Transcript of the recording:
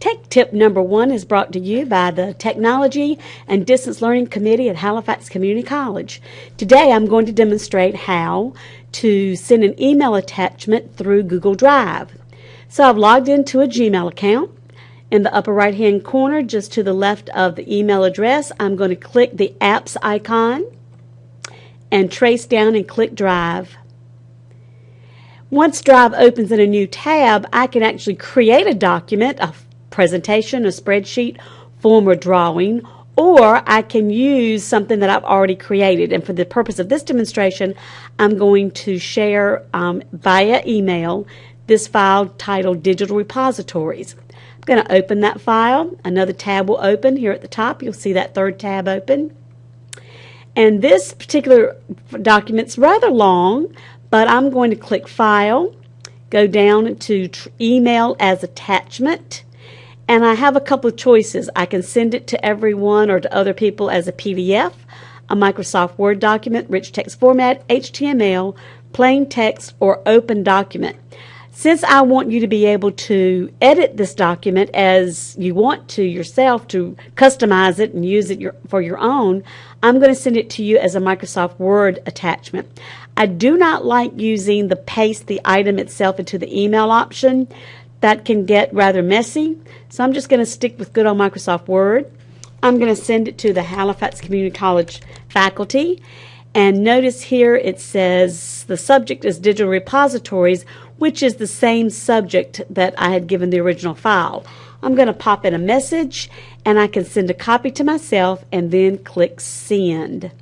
Tech tip number one is brought to you by the Technology and Distance Learning Committee at Halifax Community College. Today I'm going to demonstrate how to send an email attachment through Google Drive. So I've logged into a Gmail account. In the upper right hand corner, just to the left of the email address, I'm going to click the apps icon and trace down and click Drive. Once Drive opens in a new tab, I can actually create a document, a presentation, a spreadsheet, form, or drawing, or I can use something that I've already created. And for the purpose of this demonstration, I'm going to share um, via email this file titled Digital Repositories. I'm going to open that file. Another tab will open here at the top. You'll see that third tab open. And this particular document's rather long, but I'm going to click File, go down to Email as Attachment, and I have a couple of choices. I can send it to everyone or to other people as a PDF, a Microsoft Word document, rich text format, HTML, plain text, or open document. Since I want you to be able to edit this document as you want to yourself to customize it and use it your, for your own, I'm going to send it to you as a Microsoft Word attachment. I do not like using the paste the item itself into the email option. That can get rather messy. So I'm just going to stick with good old Microsoft Word. I'm going to send it to the Halifax Community College faculty and notice here it says the subject is digital repositories, which is the same subject that I had given the original file. I'm going to pop in a message and I can send a copy to myself and then click send.